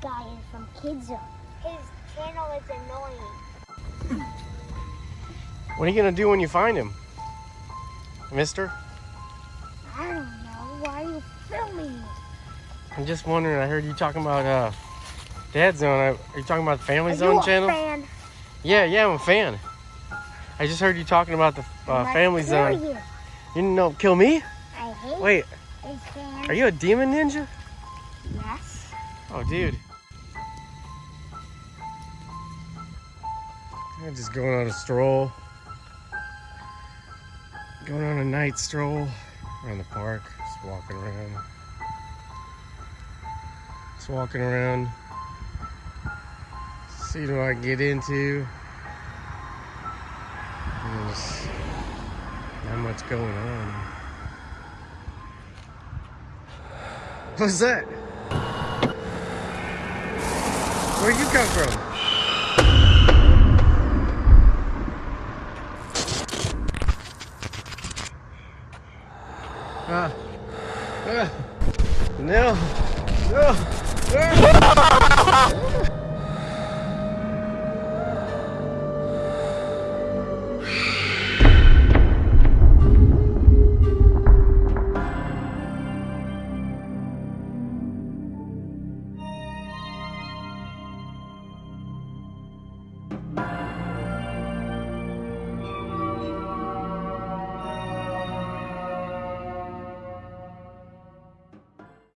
guy is from Kids Zone. His channel is annoying. What are you gonna do when you find him? Mister? I don't know. Why are you filming me? I'm just wondering, I heard you talking about uh Dad Zone. Are you talking about the Family Are Zone channel? fan? Yeah, yeah, I'm a fan. I just heard you talking about the uh, Family Zone. You. You didn't know kill me? I hate Wait, are you a demon ninja? Oh, dude. I'm just going on a stroll. Going on a night stroll around the park. Just walking around. Just walking around. See what I get into. There's not much going on. What's that? Where'd you come from? Ah. Ah. No. No. Ah.